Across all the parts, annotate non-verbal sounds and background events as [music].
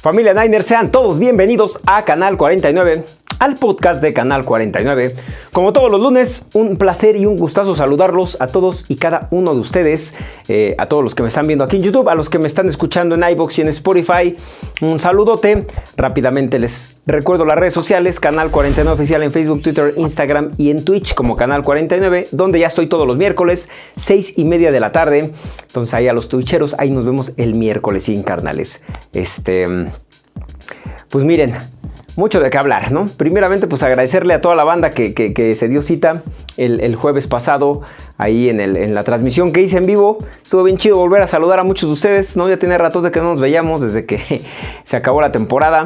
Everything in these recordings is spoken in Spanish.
Familia Niners, sean todos bienvenidos a Canal 49 al podcast de Canal 49. Como todos los lunes, un placer y un gustazo saludarlos a todos y cada uno de ustedes, eh, a todos los que me están viendo aquí en YouTube, a los que me están escuchando en iBox y en Spotify. Un saludote. Rápidamente les recuerdo las redes sociales, Canal 49 Oficial en Facebook, Twitter, Instagram y en Twitch como Canal 49, donde ya estoy todos los miércoles, 6 y media de la tarde. Entonces ahí a los twitcheros, ahí nos vemos el miércoles sin carnales. Este... Pues miren, mucho de qué hablar, ¿no? Primeramente, pues agradecerle a toda la banda que, se dio cita el, jueves pasado ahí en, la transmisión que hice en vivo. Estuvo bien chido volver a saludar a muchos de ustedes, ¿no? Ya tiene ratos de que no nos veíamos desde que [laughs] se acabó la temporada.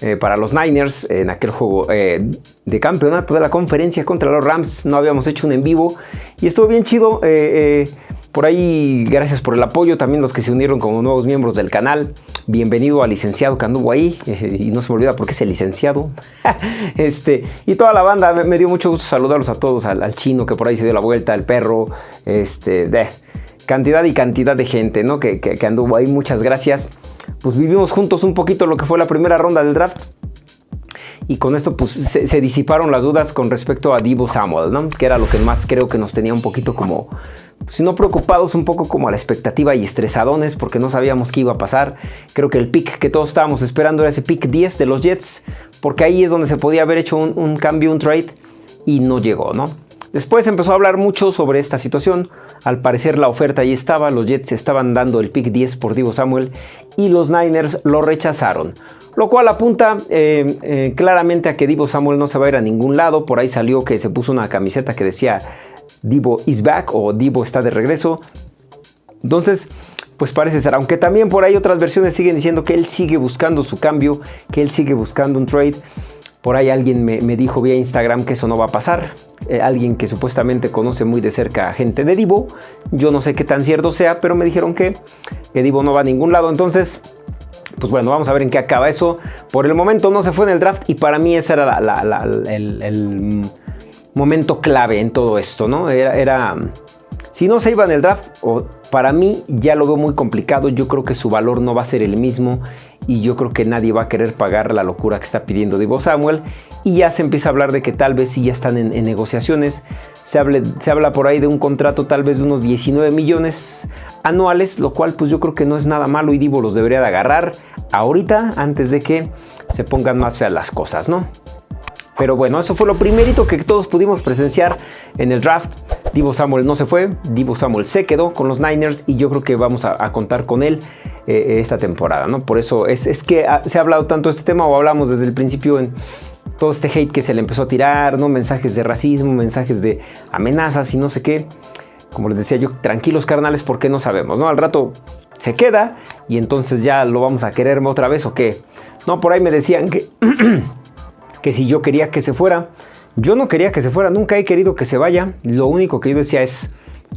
Eh, para los Niners en aquel juego eh, de campeonato de la conferencia contra los Rams. No habíamos hecho un en vivo y estuvo bien chido. Eh, por ahí, gracias por el apoyo, también los que se unieron como nuevos miembros del canal. Bienvenido al licenciado que anduvo ahí, [laughs] y no se me olvida porque es el licenciado. [laughs] este, y toda la banda, me, dio mucho gusto saludarlos a todos, al, chino que por ahí se dio la vuelta, al perro, este, cantidad y cantidad de gente, ¿no? Que, que, anduvo ahí, muchas gracias. Pues vivimos juntos un poquito lo que fue la primera ronda del draft y con esto pues se, disiparon las dudas con respecto a Divo Samuel, ¿no? que era lo que más creo que nos tenía un poquito como, si no preocupados, un poco como a la expectativa y estresadones porque no sabíamos qué iba a pasar. Creo que el pick que todos estábamos esperando era ese pick 10 de los Jets, porque ahí es donde se podía haber hecho un, un cambio, un trade, y no llegó, ¿no? Después empezó a hablar mucho sobre esta situación. Al parecer la oferta ahí estaba, los Jets estaban dando el pick 10 por Divo Samuel y los Niners lo rechazaron. Lo cual apunta eh, eh, claramente a que Divo Samuel no se va a ir a ningún lado. Por ahí salió que se puso una camiseta que decía Divo is back o Divo está de regreso. Entonces, pues parece ser. Aunque también por ahí otras versiones siguen diciendo que él sigue buscando su cambio, que él sigue buscando un trade. Por ahí alguien me, dijo vía Instagram que eso no va a pasar. Eh, alguien que supuestamente conoce muy de cerca a gente de Divo. Yo no sé qué tan cierto sea, pero me dijeron que, que Divo no va a ningún lado. Entonces, pues bueno, vamos a ver en qué acaba eso. Por el momento no se fue en el draft y para mí ese era el, momento clave en todo esto, ¿no? Era, si no se iba en el draft, o para mí ya lo veo muy complicado. Yo creo que su valor no va a ser el mismo y yo creo que nadie va a querer pagar la locura que está pidiendo Divo Samuel. Y ya se empieza a hablar de que tal vez sí ya están en, negociaciones. Se, se habla por ahí de un contrato tal vez de unos 19 millones anuales, lo cual pues yo creo que no es nada malo y Divo los debería de agarrar ahorita antes de que se pongan más feas las cosas, ¿no? Pero bueno, eso fue lo primerito que todos pudimos presenciar en el draft. Divo Samuel no se fue, Divo Samuel se quedó con los Niners y yo creo que vamos a, contar con él eh, esta temporada, ¿no? Por eso es, es que se ha hablado tanto de este tema o hablamos desde el principio en todo este hate que se le empezó a tirar, ¿no? Mensajes de racismo, mensajes de amenazas y no sé qué. Como les decía yo, tranquilos carnales porque no sabemos, ¿no? Al rato se queda y entonces ya lo vamos a quererme otra vez o qué. No, por ahí me decían que, [clears throat] que si yo quería que se fuera. Yo no quería que se fuera, nunca he querido que se vaya. Lo único que yo decía es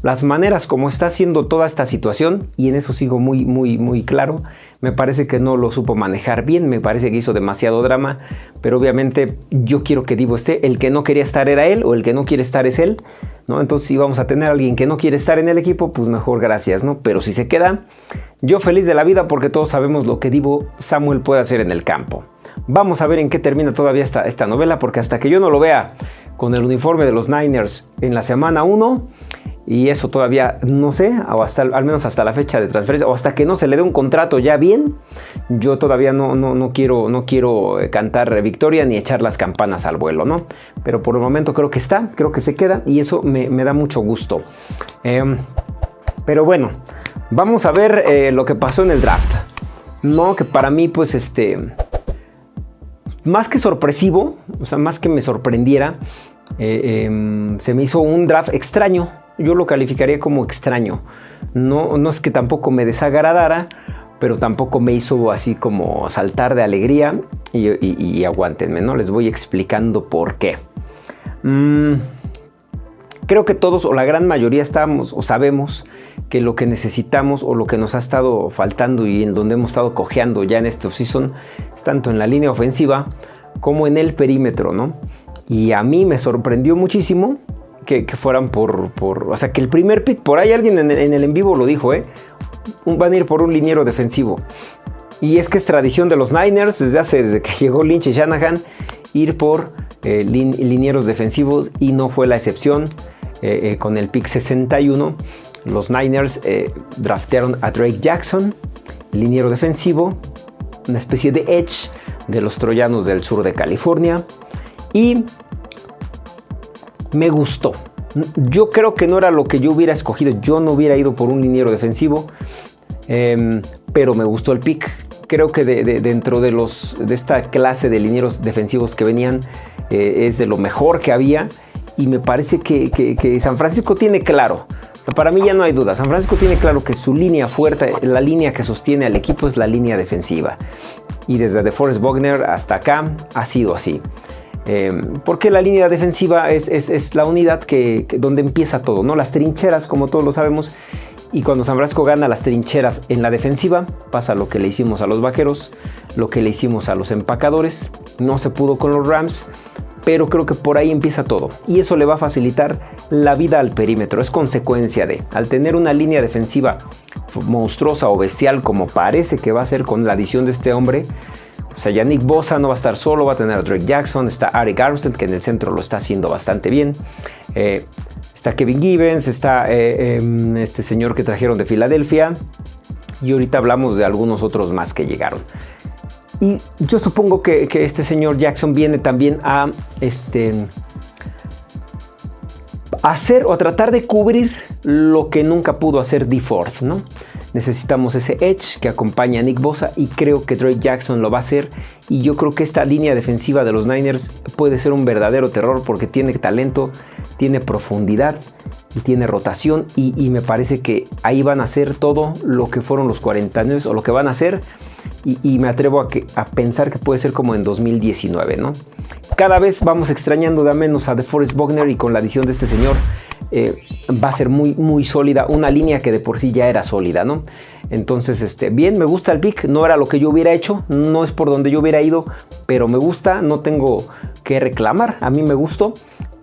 las maneras como está haciendo toda esta situación, y en eso sigo muy, muy, muy claro, me parece que no lo supo manejar bien, me parece que hizo demasiado drama, pero obviamente yo quiero que Divo esté, el que no quería estar era él, o el que no quiere estar es él, ¿no? Entonces si vamos a tener a alguien que no quiere estar en el equipo, pues mejor gracias, ¿no? Pero si se queda, yo feliz de la vida porque todos sabemos lo que Divo Samuel puede hacer en el campo. Vamos a ver en qué termina todavía esta, esta novela, porque hasta que yo no lo vea con el uniforme de los Niners en la semana 1, y eso todavía no sé, hasta, al menos hasta la fecha de transferencia, o hasta que no se le dé un contrato ya bien, yo todavía no, no, no, quiero, no quiero eh, cantar victoria ni echar las campanas al vuelo, ¿no? Pero por el momento creo que está, creo que se queda y eso me, da mucho gusto. Em, pero bueno, vamos a ver eh, lo que pasó en el draft. No, que para mí pues este... Más que sorpresivo, o sea, más que me sorprendiera, eh, em, se me hizo un draft extraño yo lo calificaría como extraño. No, no es que tampoco me desagradara, pero tampoco me hizo así como saltar de alegría y, aguántenme, ¿no? Les voy explicando por qué. Mm, creo que todos o la gran mayoría estamos o sabemos que lo que necesitamos o lo que nos ha estado faltando y en donde hemos estado cojeando ya en este season es tanto en la línea ofensiva como en el perímetro, ¿no? Y a mí me sorprendió muchísimo que, fueran por, por, O sea, que el primer pick, por ahí alguien en, el en vivo lo dijo, ¿eh? Van a ir por un liniero defensivo. Y es que es tradición de los Niners desde hace, desde que [laughs] llegó Lynch y Shanahan, ir por eh, linieros defensivos y no fue la excepción. Eh, eh, con el pick 61, los Niners draftearon a Drake Jackson, liniero defensivo, una especie de edge de los troyanos del sur de California. Y me gustó. Yo creo que no era lo que yo hubiera escogido. Yo no hubiera ido por un liniero defensivo. Em, pero me gustó el pick. Creo que dentro de, los, de esta clase de linieros defensivos que venían eh, es de lo mejor que había. Y me parece que, San Francisco tiene claro. Para mí ya no hay duda. San Francisco tiene claro que su línea fuerte, la línea que sostiene al equipo es la línea defensiva. Y desde DeForest Wagner hasta acá ha sido así. Eh, porque la línea defensiva es, la unidad que, donde empieza todo, ¿no? Las trincheras, como todos lo sabemos, y cuando San Francisco gana las trincheras en la defensiva, pasa lo que le hicimos a los vaqueros, lo que le hicimos a los empacadores, no se pudo con los Rams, pero creo que por ahí empieza todo y eso le va a facilitar la vida al perímetro. Es consecuencia de, al tener una línea defensiva monstruosa o bestial como parece que va a ser con la adición de este hombre, o sea, Yannick Bosa no va a estar solo, va a tener a Drake Jackson, está Eric Armstead que en el centro lo está haciendo bastante bien. Eh, está Kevin Gibbons, está eh, em, este señor que trajeron de Filadelfia y ahorita hablamos de algunos otros más que llegaron. Y yo supongo que, este señor Jackson viene también a este, hacer o a tratar de cubrir lo que nunca pudo hacer DeForth, ¿no? Necesitamos ese edge que acompaña a Nick Bosa y creo que Drake Jackson lo va a hacer. Y yo creo que esta línea defensiva de los Niners puede ser un verdadero terror porque tiene talento, tiene profundidad tiene rotación. Y, me parece que ahí van a hacer todo lo que fueron los 40 años o lo que van a hacer. Y, me atrevo a, a, pensar que puede ser como en 2019, ¿no? Cada vez vamos extrañando de menos a DeForest Bogner y con la adición de este señor eh, va a ser muy, muy sólida, una línea que de por sí ya era sólida, ¿no? Entonces, este, bien, me gusta el pick, no era lo que yo hubiera hecho, no es por donde yo hubiera ido, pero me gusta, no tengo que reclamar, a mí me gustó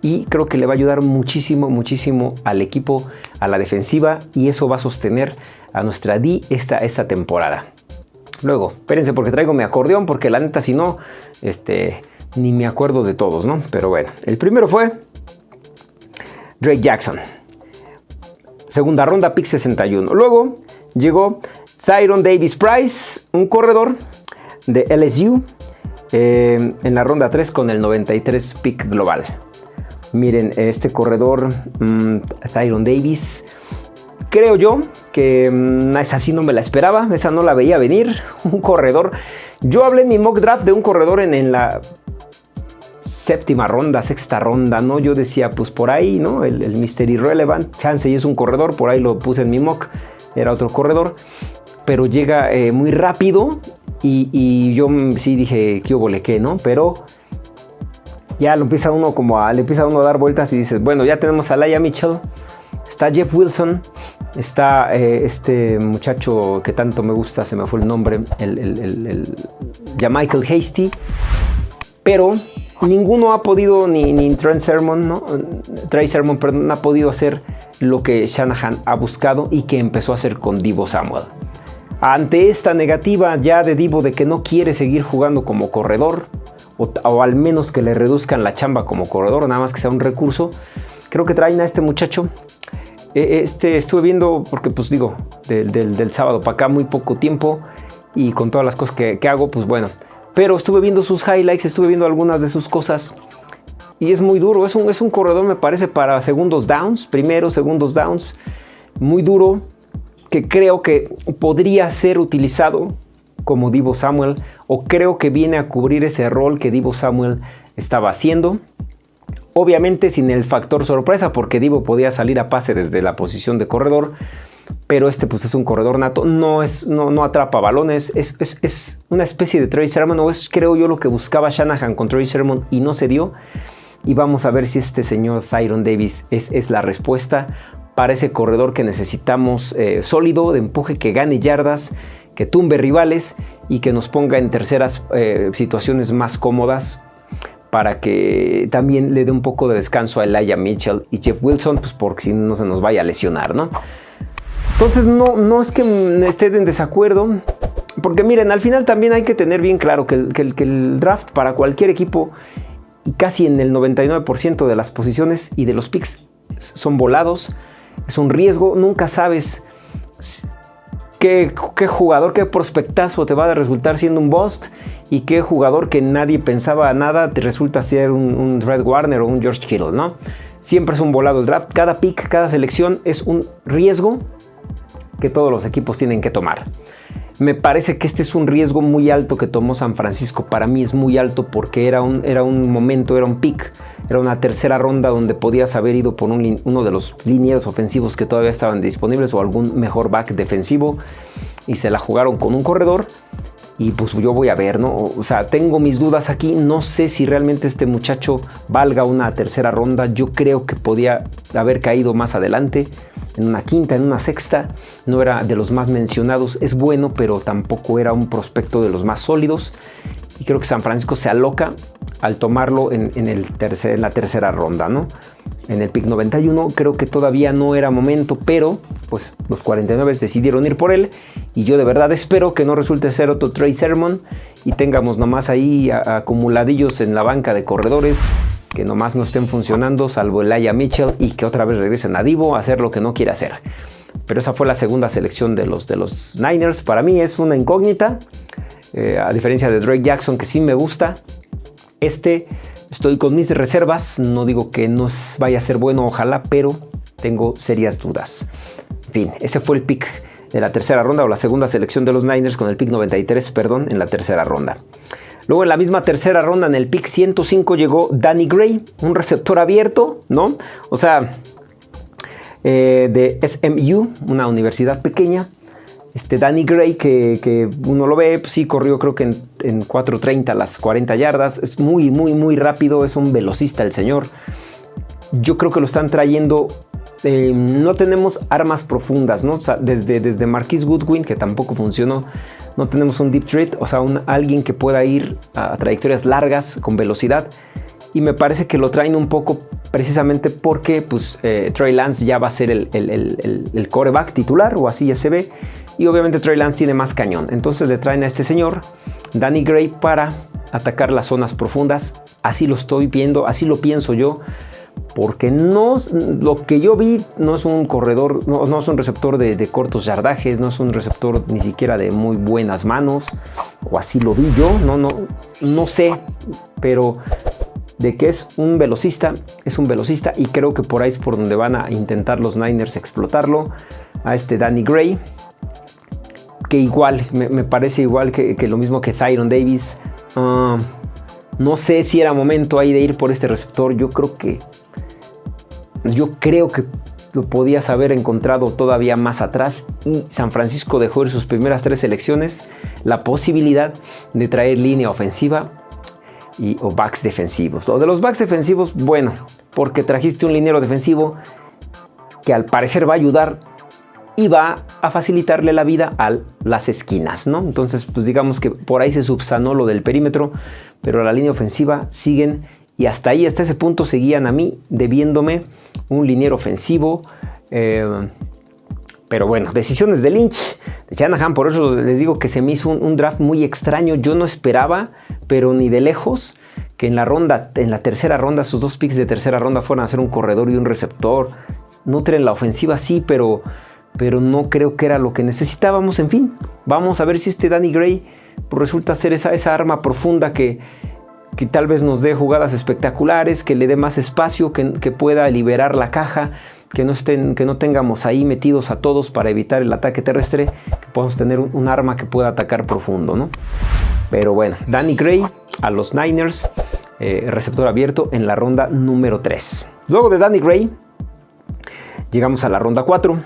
y creo que le va a ayudar muchísimo, muchísimo al equipo, a la defensiva y eso va a sostener a nuestra D esta, esta temporada. Luego, espérense porque traigo mi acordeón, porque la neta si no, este, ni me acuerdo de todos, ¿no? Pero bueno, el primero fue Drake Jackson. Segunda ronda, pick 61. Luego llegó Thyron Davis Price, un corredor de LSU, eh, en la ronda 3 con el 93 pick global. Miren, este corredor, um, Thyron Davis, creo yo que mm, esa sí no me la esperaba, esa no la veía venir. [laughs] Un corredor. Yo hablé en mi mock draft de un corredor en, en la séptima ronda, sexta ronda, ¿no? Yo decía, pues por ahí, ¿no? El, el Mr. Irrelevant, chance y es un corredor, por ahí lo puse en mi mock, era otro corredor, pero llega eh, muy rápido y, yo sí dije, qué hubo qué, ¿no? Pero ya lo empieza uno como a, le empieza uno a dar vueltas y dices, bueno, ya tenemos a Laia Mitchell, está Jeff Wilson, está eh, este muchacho que tanto me gusta, se me fue el nombre, el, ya Michael Hasty, pero ninguno ha podido, ni, ni Trent Sermon, ¿no? Trey Sermon, perdón, ha podido hacer lo que Shanahan ha buscado y que empezó a hacer con Divo Samuel. Ante esta negativa ya de Divo de que no quiere seguir jugando como corredor, o, al menos que le reduzcan la chamba como corredor, nada más que sea un recurso, creo que traen a este muchacho. E, este estuve viendo, porque pues digo, del, sábado para acá muy poco tiempo y con todas las cosas que, que hago, pues bueno, pero estuve viendo sus highlights, estuve viendo algunas de sus cosas y es muy duro. Es un, es un corredor, me parece, para segundos downs, primeros, segundos downs, muy duro, que creo que podría ser utilizado como Divo Samuel o creo que viene a cubrir ese rol que Divo Samuel estaba haciendo. Obviamente sin el factor sorpresa porque Divo podía salir a pase desde la posición de corredor, pero este pues es un corredor nato, no, es, no, no atrapa balones, es, es, una especie de Trey Sermon, o es creo yo lo que buscaba Shanahan con Trey Sermon y no se dio. Y vamos a ver si este señor Thyron Davis es, es la respuesta para ese corredor que necesitamos eh, sólido, de empuje, que gane yardas, que tumbe rivales y que nos ponga en terceras eh, situaciones más cómodas para que también le dé un poco de descanso a Elijah Mitchell y Jeff Wilson, pues porque si no se nos vaya a lesionar, ¿no? Entonces no, no es que esté en desacuerdo, porque miren, al final también hay que tener bien claro que el, draft para cualquier equipo, y casi en el 99% de las posiciones y de los picks, son volados. Es un riesgo, nunca sabes qué, jugador, qué prospectazo te va a resultar siendo un bust y qué jugador que nadie pensaba nada te resulta ser un, un Red Warner o un George Kittle, ¿no? Siempre es un volado el draft. Cada pick, cada selección es un riesgo que todos los equipos tienen que tomar. Me parece que este es un riesgo muy alto que tomó San Francisco. Para mí es muy alto porque era un, era un momento, era un pick, era una tercera ronda donde podías haber ido por uno de los linieros ofensivos que todavía estaban disponibles o algún mejor back defensivo y se la jugaron con un corredor y pues yo voy a ver, ¿no? O sea, tengo mis dudas aquí, no sé si realmente este muchacho valga una tercera ronda, yo creo que podía haber caído más adelante, en una quinta, en una sexta, no era de los más mencionados, es bueno, pero tampoco era un prospecto de los más sólidos. Y creo que San Francisco se aloca al tomarlo en, el tercer, en la tercera ronda, ¿no? En el pick 91 creo que todavía no era momento, pero pues los 49 decidieron ir por él y yo de verdad espero que no resulte ser otro Trey Sermon y tengamos nomás ahí acumuladillos en la banca de corredores que nomás no estén funcionando salvo Elijah Mitchell y que otra vez regresen a Divo a hacer lo que no quiere hacer. Pero esa fue la segunda selección de los, de los Niners. Para mí es una incógnita, eh, a diferencia de Drake Jackson que sí me gusta. Este estoy con mis reservas, no digo que no vaya a ser bueno, ojalá, pero tengo serias dudas. En fin, ese fue el pick de la tercera ronda o la segunda selección de los Niners con el pick 93, perdón, en la tercera ronda. Luego en la misma tercera ronda, en el pick 105, llegó Danny Gray, un receptor abierto, ¿no? O sea, eh, de SMU, una universidad pequeña. Este Danny Gray, que, uno lo ve, pues sí, corrió creo que en, en 4.30 las 40 yardas. Es muy, muy, muy rápido, es un velocista el señor. Yo creo que lo están trayendo este, no tenemos armas profundas, ¿no? desde, desde Marquis Goodwin, que tampoco funcionó, no tenemos un deep threat, o sea, un, alguien que pueda ir a trayectorias largas con velocidad. Y me parece que lo traen un poco precisamente porque pues, eh, Trey Lance ya va a ser el, el, coreback titular, o así ya se ve. Y obviamente Trey Lance tiene más cañón. Entonces le traen a este señor, Danny Gray, para atacar las zonas profundas. Así lo estoy viendo, así lo pienso yo porque no, lo que yo vi no es un corredor, no, es un receptor de, cortos yardajes, no es un receptor ni siquiera de muy buenas manos, o así lo vi yo, no, no, no sé, pero de que es un velocista, es un velocista y creo que por ahí es por donde van a intentar los Niners explotarlo, a este Danny Gray, que igual, me, parece igual que, lo mismo que Thyron Davis, ah, no sé si era momento ahí de ir por este receptor, yo creo que yo creo que lo podías haber encontrado todavía más atrás y San Francisco dejó en sus primeras tres selecciones la posibilidad de traer línea ofensiva y, o backs defensivos. Lo de los backs defensivos, bueno, porque trajiste un liniero defensivo que al parecer va a ayudar y va a facilitarle la vida a las esquinas, ¿no? Entonces, pues digamos que por ahí se subsanó lo del perímetro, pero la línea ofensiva siguen y hasta ahí, hasta ese punto seguían a mí debiéndome un liniero ofensivo. Eh, pero bueno, decisiones de Lynch, de Shanahan, por eso les digo que se me hizo un, draft muy extraño. Yo no esperaba, pero ni de lejos, que en la ronda, en la tercera ronda, sus dos picks de tercera ronda fueran a ser un corredor y un receptor. Nutren la ofensiva, sí, pero, pero no creo que era lo que necesitábamos. En fin, vamos a ver si este Danny Gray resulta ser esa, esa arma profunda que, que tal vez nos dé jugadas espectaculares, que le dé más espacio, que, pueda liberar la caja, que no, estén, que no tengamos ahí metidos a todos para evitar el ataque terrestre, que podamos tener un, arma que pueda atacar profundo, ¿no? Pero bueno, Danny Gray a los Niners, eh, receptor abierto en la ronda número 3. Luego de Danny Gray, llegamos a la ronda 4,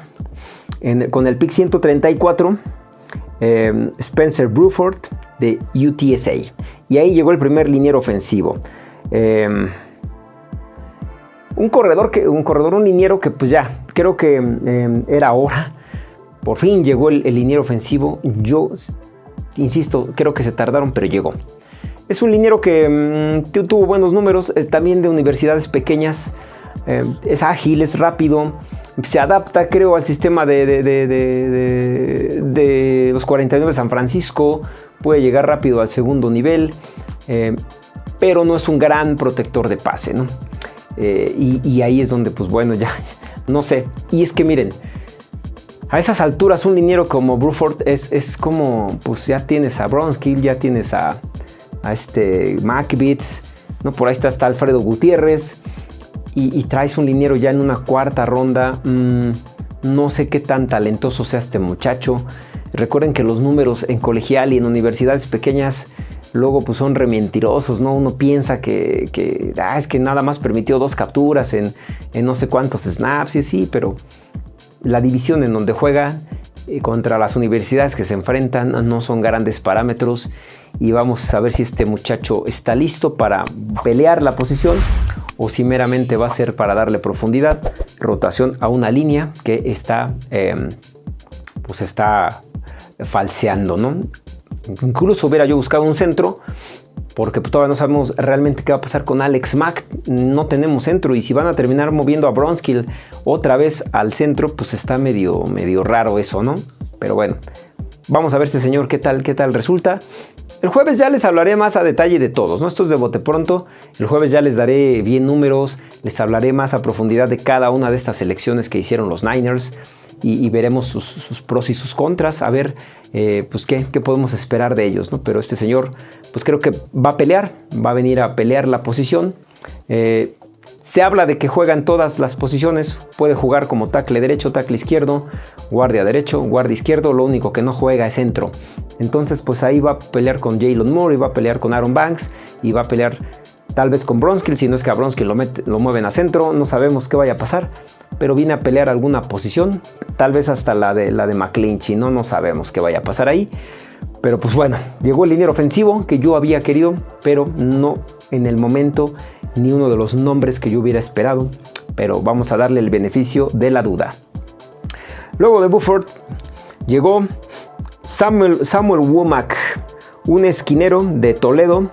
con el pick 134, eh, Spencer Bruford de UTSA. Y ahí llegó el primer liniero ofensivo. Em, un corredor, que, un corredor, un liniero que pues ya, creo que em, era hora. Por fin llegó el, liniero ofensivo. Yo, insisto, creo que se tardaron, pero llegó. Es un liniero que em, tuvo buenos números, también de universidades pequeñas. es ágil, es rápido se adapta, creo, al sistema de, 42-49 San Francisco, puede llegar rápido al segundo nivel, eh, pero no es un gran protector de pase, ¿no? Eh, y, ahí es donde, pues bueno, ya, [laughs] no sé. Y es que miren, a esas alturas un liniero como Bruford es, es como, pues ya tienes a Bronskill, ya tienes a, este MacBits, ¿no? Por ahí está, hasta Alfredo Gutiérrez y, traes un liniero ya en una cuarta ronda. Mm, no sé qué tan talentoso sea este muchacho. Recuerden que los números en colegial y en universidades pequeñas luego pues son rementirosos, ¿no? Uno piensa que, ah, es que nada más permitió dos capturas en, no sé cuántos snaps y sí, pero la división en donde juega eh, contra las universidades que se enfrentan no son grandes parámetros y vamos a ver si este muchacho está listo para pelear la posición o si meramente va a ser para darle profundidad, rotación a una línea que está, em, pues está falseando, ¿no? Incluso hubiera yo buscado un centro, porque todavía no sabemos realmente qué va a pasar con Alex Mack. No tenemos centro y si van a terminar moviendo a Bronskill otra vez al centro, pues está medio, medio raro eso, ¿no? Pero bueno, vamos a ver este señor qué tal, qué tal resulta. El jueves ya les hablaré más a detalle de todos, ¿no? Esto es de bote pronto. El jueves ya les daré bien números, les hablaré más a profundidad de cada una de estas elecciones que hicieron los Niners y, veremos sus, pros y sus contras, a ver eh, pues qué, podemos esperar de ellos, ¿no? Pero este señor, pues creo que va a pelear, va a venir a pelear la posición. Eh, se habla de que juega en todas las posiciones, puede jugar como tackle derecho, tackle izquierdo, guardia derecho, guardia izquierdo, lo único que no juega es centro. Entonces pues ahí va a pelear con Jalen Moore y va a pelear con Aaron Banks y va a pelear tal vez con Bronskill, si no es que a Bronskill lo, mueven a centro, no sabemos qué vaya a pasar, pero viene a pelear alguna posición, tal vez hasta la de, la de McClinchy, ¿no? no sabemos qué vaya a pasar ahí. Pero pues bueno, llegó el liniero ofensivo que yo había querido, pero no en el momento ni uno de los nombres que yo hubiera esperado. Pero vamos a darle el beneficio de la duda. Luego de Bufford llegó Samuel, Samuel Womack, un esquinero de Toledo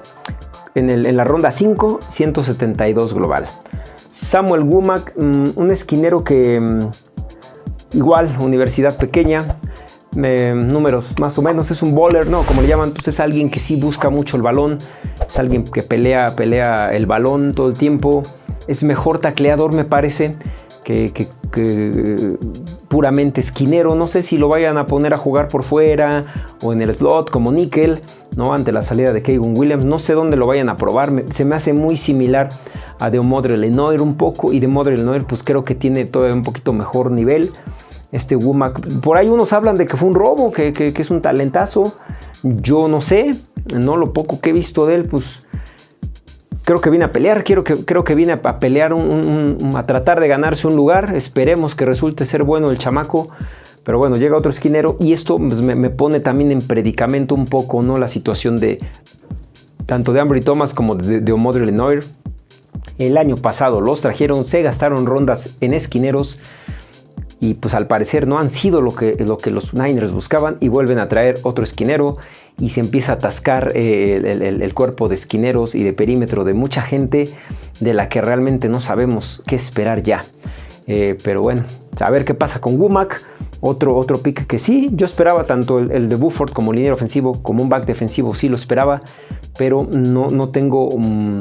en, la ronda 5, 172 global. Samuel Womack, mm, un esquinero que mm, igual, universidad pequeña, números más o menos, es un bowler, ¿no? Como le llaman, pues es alguien que sí busca mucho el balón, es alguien que pelea, pelea el balón todo el tiempo, es mejor tacleador me parece que, puramente esquinero. No sé si lo vayan a poner a jugar por fuera o en el slot como Nickel, ¿no? Ante la salida de Keegan Williams. No sé dónde lo vayan a probar. se me hace muy similar a de Omodre Lenoir un poco. Y de Omodre Lenoir pues creo que tiene todavía un poquito mejor nivel. Este Womack, por ahí unos hablan de que fue un robo, que, que es un talentazo. Yo no sé, no lo poco que he visto de él, pues creo que viene a pelear, quiero que, creo que viene a pelear, a tratar de ganarse un lugar. Esperemos que resulte ser bueno el chamaco. Pero bueno, llega otro esquinero y esto pues, me, pone también en predicamento un poco, ¿no? La situación de tanto de Ambry Thomas como de, de Omodre Lenoir. El año pasado los trajeron, se gastaron rondas en esquineros y pues al parecer no han sido lo que, lo que los Niners buscaban y vuelven a traer otro esquinero y se empieza a atascar eh, el, cuerpo de esquineros y de perímetro de mucha gente de la que realmente no sabemos qué esperar ya. Eh, pero bueno, a ver qué pasa con Womack. Otro, otro pick que sí, yo esperaba tanto el, de Bufford como línea ofensivo, como un back defensivo, sí lo esperaba, pero no, no tengo mm,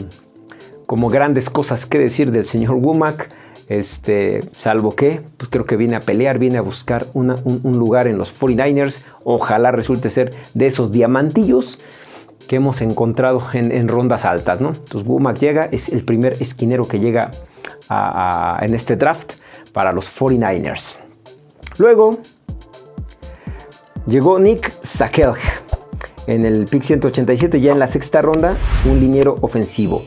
como grandes cosas que decir del señor Womack. Este, salvo que, pues creo que viene a pelear, viene a buscar un, lugar en los 49ers. Ojalá resulte ser de esos diamantillos que hemos encontrado en, rondas altas, ¿no? Entonces llega, es el primer esquinero que llega en este draft para los 49ers. Luego llegó Nick Sakelg en el pick 187, ya en la sexta ronda, un liniero ofensivo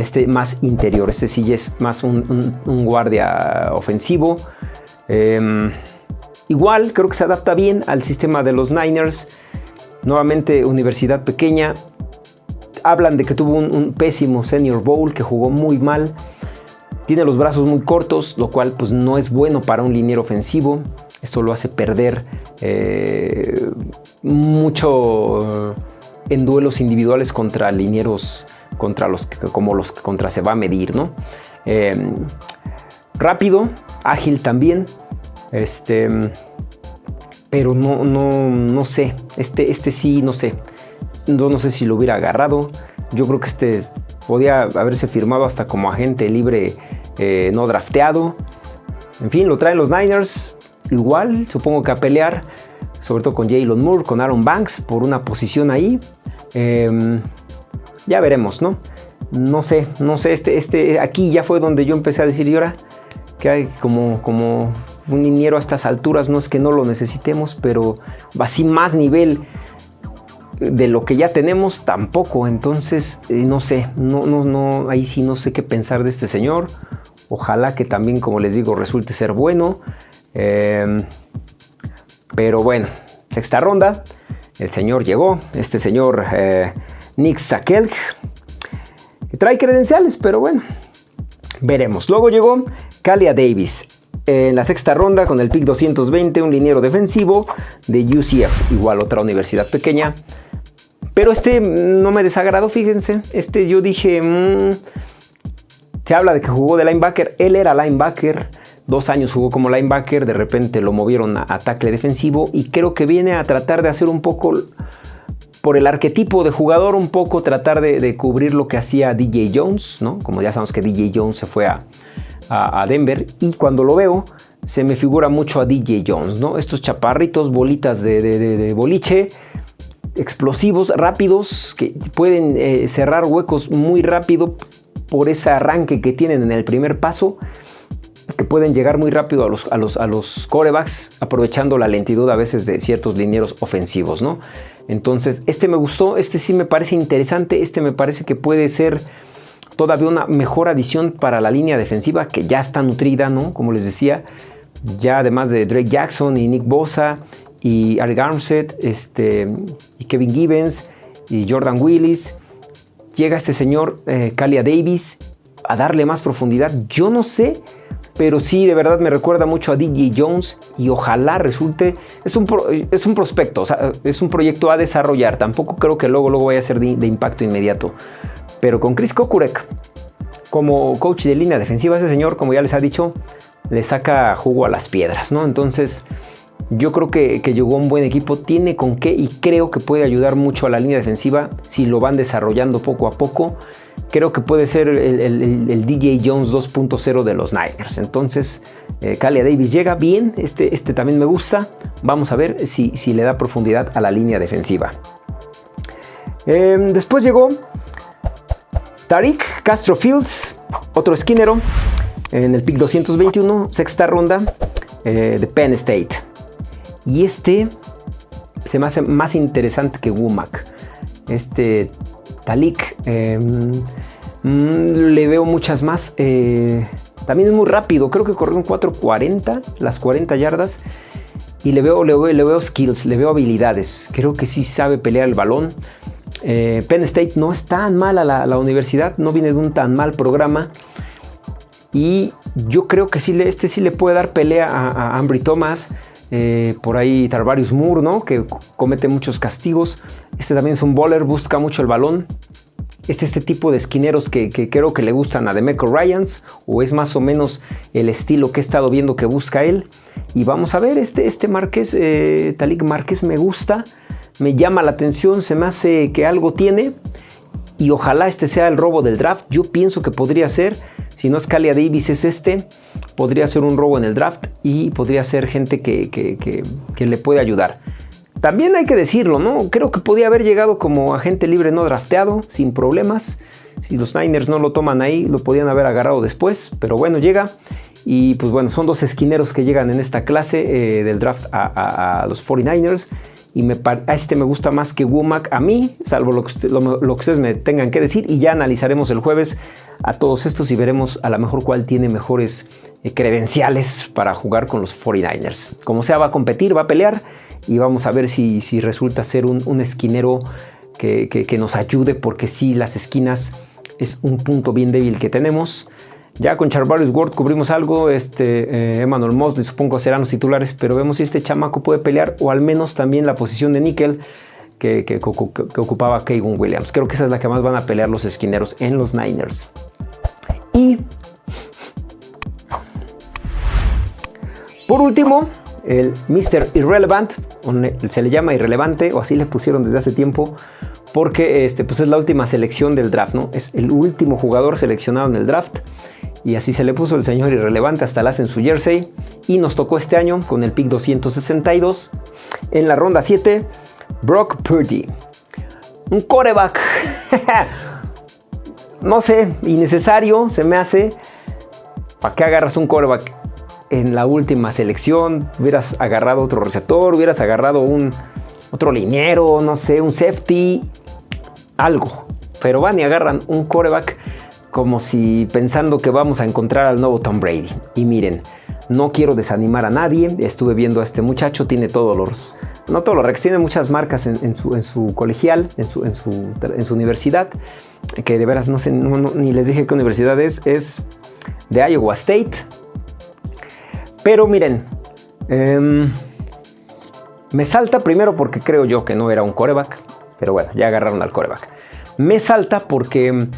este más interior, este sí es más un, guardia ofensivo. Em, igual creo que se adapta bien al sistema de los Niners. Nuevamente universidad pequeña. Hablan de que tuvo un, pésimo Senior Bowl, que jugó muy mal. Tiene los brazos muy cortos, lo cual pues no es bueno para un liniero ofensivo. Esto lo hace perder eh, mucho en duelos individuales contra linieros contra los que, como los que contra se va a medir, ¿no? Em, rápido, ágil también. Este, pero no, no, no sé. Este, este sí, no sé. No, no sé si lo hubiera agarrado. Yo creo que este podía haberse firmado hasta como agente libre eh, no drafteado. En fin, lo traen los Niners. Igual, supongo que a pelear, sobre todo con Jalen Moore, con Aaron Banks, por una posición ahí. Em, ya veremos, ¿no? No sé, no sé, este, este, aquí ya fue donde yo empecé a decir, y ahora que hay como, como un liniero a estas alturas, no es que no lo necesitemos, pero así más nivel de lo que ya tenemos tampoco. Entonces, eh, no sé, no, no, no, ahí sí no sé qué pensar de este señor. Ojalá que también, como les digo, resulte ser bueno. Em, pero bueno, sexta ronda. El señor llegó, este señor eh, Nick Sakel, que trae credenciales, pero bueno, veremos. Luego llegó Kalia Davis, en la sexta ronda con el pick 220, un liniero defensivo de UCF, igual otra universidad pequeña. Pero este no me desagradó, fíjense. Este yo dije, mm, se habla de que jugó de linebacker, él era linebacker, dos años jugó como linebacker, de repente lo movieron a, tackle defensivo y creo que viene a tratar de hacer un poco por el arquetipo de jugador, un poco tratar de, cubrir lo que hacía DJ Jones, ¿no? Como ya sabemos que DJ Jones se fue a, Denver y cuando lo veo se me figura mucho a DJ Jones, ¿no? Estos chaparritos, bolitas de, boliche, explosivos, rápidos, que pueden eh, cerrar huecos muy rápido por ese arranque que tienen en el primer paso, que pueden llegar muy rápido a los, a corebacks, aprovechando la lentitud a veces de ciertos linieros ofensivos, ¿no? Entonces, este me gustó, este sí me parece interesante, este me parece que puede ser todavía una mejor adición para la línea defensiva que ya está nutrida, ¿no? Como les decía, ya además de Drake Jackson y Nick Bosa y Ari Armstead este, y Kevin Gibbons y Jordan Willis, llega este señor eh, Kalia Davis a darle más profundidad. Yo no sé, pero sí, de verdad me recuerda mucho a DJ Jones y ojalá resulte, es un, es un prospecto, es un proyecto a desarrollar. Tampoco creo que luego, luego vaya a ser de impacto inmediato. Pero con Chris Kokurek como coach de línea defensiva, ese señor, como ya les ha dicho, le saca jugo a las piedras, ¿no? Entonces, yo creo que, llegó un buen equipo, tiene con qué y creo que puede ayudar mucho a la línea defensiva si lo van desarrollando poco a poco. Creo que puede ser el, DJ Jones 2.0 de los Niners. Entonces, eh, Kalia Davis llega bien, este, este también me gusta. Vamos a ver si, si le da profundidad a la línea defensiva. Em, después llegó Tariq Castro Fields, otro esquinero, en el pick 221, sexta ronda eh, de Penn State. Y este se me hace más interesante que Womack. Este Talik em, mm, le veo muchas más. Eh, también es muy rápido, creo que corrió en 4.40, las 40 yardas. Y le veo, le, veo, skills, le veo habilidades. Creo que sí sabe pelear el balón. Eh, Penn State no es tan mala la, universidad, no viene de un tan mal programa. Y yo creo que sí, este sí le puede dar pelea a, Ambry Thomas. Eh, por ahí Tarvarius Moore, ¿no? que comete muchos castigos. Este también es un bowler, busca mucho el balón. Es este tipo de esquineros que, creo que le gustan a Demeco Ryans, o es más o menos el estilo que he estado viendo que busca él. Y vamos a ver, este, este Márquez, eh, Talik Márquez me gusta me llama la atención, se me hace que algo tiene y ojalá este sea el robo del draft. Yo pienso que podría ser, si no es Kalia Davis es este, podría ser un robo en el draft y podría ser gente que, que, le puede ayudar. También hay que decirlo, ¿no? Creo que podía haber llegado como agente libre no drafteado, sin problemas. Si los Niners no lo toman ahí, lo podían haber agarrado después, pero bueno, llega. Y pues bueno, son dos esquineros que llegan en esta clase eh, del draft a, a los 49ers y a este me gusta más que Womack a mí, salvo lo que, ustedes me tengan que decir y ya analizaremos el jueves a todos estos y veremos a lo mejor cuál tiene mejores eh, credenciales para jugar con los 49ers. Como sea, va a competir, va a pelear y vamos a ver si, si resulta ser un, esquinero que, que, nos ayude porque sí, las esquinas es un punto bien débil que tenemos. Ya con Charvarius Ward cubrimos algo, este, eh, Emmanuel Mosley supongo serán los titulares, pero vemos si este chamaco puede pelear o al menos también la posición de níquel que, ocupaba Kevin Williams. Creo que esa es la que más van a pelear los esquineros en los Niners. Y por último, el Mr. Irrelevant, se le llama irrelevante o así le pusieron desde hace tiempo porque este, pues es la última selección del draft, ¿no? Es el último jugador seleccionado en el draft y así se le puso el señor irrelevante hasta la en su jersey. Y nos tocó este año con el pick 262 en la ronda 7 Brock Purdy. Un coreback [laughs] no sé innecesario se me hace. ¿para qué agarras un coreback en la última selección hubieras agarrado otro receptor hubieras agarrado un otro liniero no sé un safety algo. Pero van y agarran un coreback como si pensando que vamos a encontrar al nuevo Tom Brady. Y miren, no quiero desanimar a nadie, estuve viendo a este muchacho, tiene todos los, no todos los rex, tiene muchas marcas en, su, colegial, en su, universidad, que de veras no sé, ni les dije qué universidad es, es de Iowa State. Pero miren, em, me salta primero porque creo yo que no era un coreback, pero bueno, ya agarraron al coreback. Me salta porque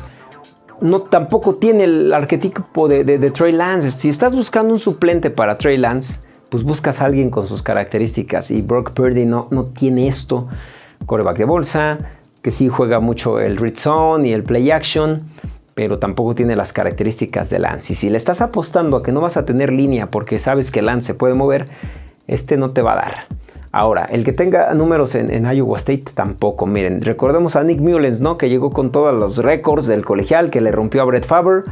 no tampoco tiene el arquetipo de, Trey Lance. Si estás buscando un suplente para Trey Lance, pues buscas a alguien con sus características. Y Brock Purdy no, no tiene esto. Coreback de bolsa, que sí juega mucho el read zone y el play action, pero tampoco tiene las características de Lance. Y si le estás apostando a que no vas a tener línea porque sabes que Lance se puede mover, este no te va a dar. Ahora, el que tenga números en, Iowa State tampoco. Miren, recordemos a Nick Mullens, ¿no? Que llegó con todos los récords del colegial, que le rompió a Brett Favre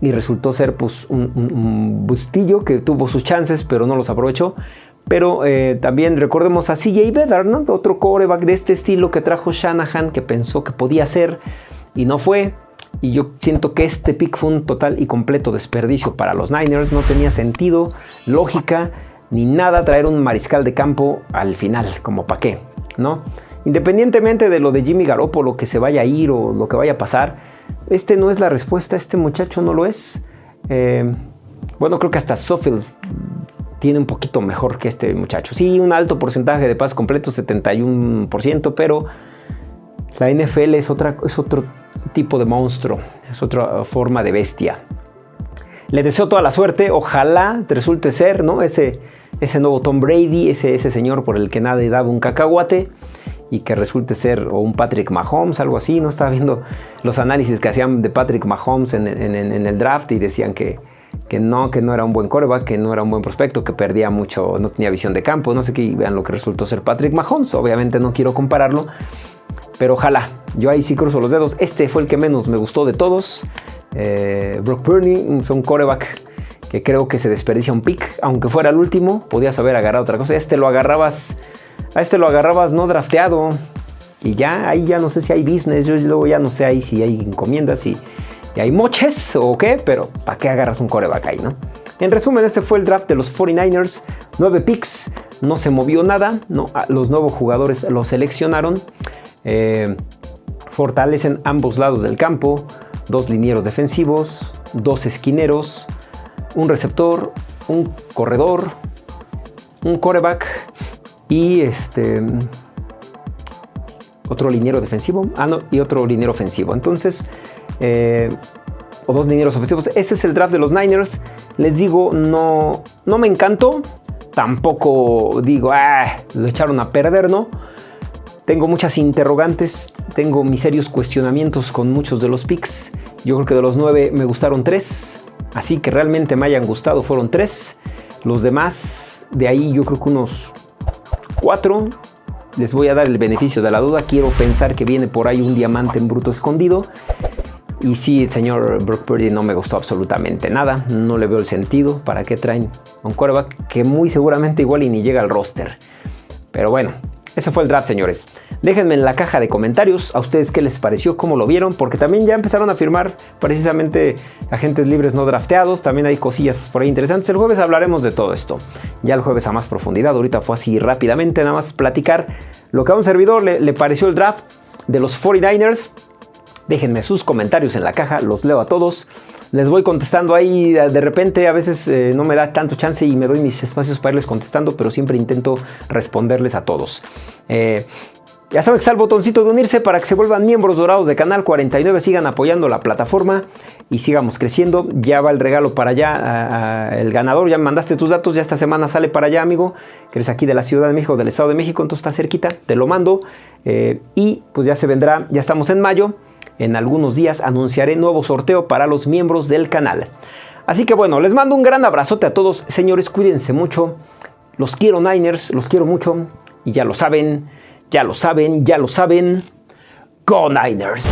y resultó ser pues un, bustillo que tuvo sus chances, pero no los aprovechó. Pero eh, también recordemos a CJ Bedard, ¿no? Otro coreback de este estilo que trajo Shanahan, que pensó que podía ser y no fue. Y yo siento que este pick fue un total y completo desperdicio para los Niners. No tenía sentido, lógica ni nada traer un mariscal de campo al final, como para qué, ¿no? Independientemente de lo de Jimmy Garoppolo que se vaya a ir o lo que vaya a pasar, este no es la respuesta, este muchacho no lo es. Eh, bueno, creo que hasta Sofield tiene un poquito mejor que este muchacho. Sí, un alto porcentaje de paz completo, 71%, pero la NFL es, otra, es otro tipo de monstruo, es otra forma de bestia. Le deseo toda la suerte, ojalá resulte ser, ¿no? Ese, ese nuevo Tom Brady, ese, ese señor por el que nadie daba un cacahuate y que resulte ser o un Patrick Mahomes, algo así. No estaba viendo los análisis que hacían de Patrick Mahomes en, el draft y decían que, que, no, que no era un buen coreback, que no era un buen prospecto, que perdía mucho, no tenía visión de campo. No sé qué, vean lo que resultó ser Patrick Mahomes. Obviamente no quiero compararlo, pero ojalá. Yo ahí sí cruzo los dedos. Este fue el que menos me gustó de todos. Eh, Brock Purdy un coreback que creo que se desperdicia un pick. Aunque fuera el último, podías haber agarrado otra cosa. Este lo agarrabas, a este lo agarrabas no drafteado. Y ya, ahí ya no sé si hay business, yo luego ya no sé ahí si hay encomiendas y, hay moches o qué, pero ¿para qué agarras un coreback ahí, no? En resumen, este fue el draft de los 49ers. 9 picks, no se movió nada, no, los nuevos jugadores los seleccionaron. Eh, fortalecen ambos lados del campo, dos linieros defensivos, dos esquineros, un receptor, un corredor, un coreback y este otro liniero defensivo ah, no, y otro liniero ofensivo. Entonces, eh, o dos linieros ofensivos. Ese es el draft de los Niners. Les digo, no, no me encantó. Tampoco digo, ah, lo echaron a perder, ¿no? Tengo muchas interrogantes, tengo mis serios cuestionamientos con muchos de los picks. Yo creo que de los nueve me gustaron tres. Así que realmente me hayan gustado fueron tres. Los demás, de ahí yo creo que unos cuatro. Les voy a dar el beneficio de la duda. Quiero pensar que viene por ahí un diamante en bruto escondido. Y sí, el señor Brock Purdy no me gustó absolutamente nada. No le veo el sentido. ¿Para qué traen un quarterback que muy seguramente igual y ni llega al roster? Pero bueno, ese fue el draft, señores. Déjenme en la caja de comentarios a ustedes qué les pareció, cómo lo vieron, porque también ya empezaron a firmar precisamente agentes libres no drafteados. También hay cosillas por ahí interesantes. El jueves hablaremos de todo esto. Ya el jueves a más profundidad. Ahorita fue así rápidamente, nada más platicar lo que a un servidor le, le pareció el draft de los 49ers. Déjenme sus comentarios en la caja, los leo a todos les voy contestando ahí. De repente a veces eh, no me da tanto chance y me doy mis espacios para irles contestando, pero siempre intento responderles a todos. Eh, Ya saben que está el botoncito de unirse para que se vuelvan miembros dorados de Canal 49, sigan apoyando la plataforma y sigamos creciendo. Ya va el regalo para allá, el ganador, ya me mandaste tus datos, ya esta semana sale para allá, amigo, que eres aquí de la Ciudad de México, del Estado de México, entonces está cerquita, te lo mando. Eh, y pues ya se vendrá, ya estamos en mayo, en algunos días anunciaré nuevo sorteo para los miembros del canal. Así que bueno, les mando un gran abrazote a todos, señores, cuídense mucho. Los quiero Niners, los quiero mucho y ya lo saben, ya lo saben, ya lo saben. Go Niners.